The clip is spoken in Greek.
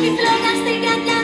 Μη στην καρδιά.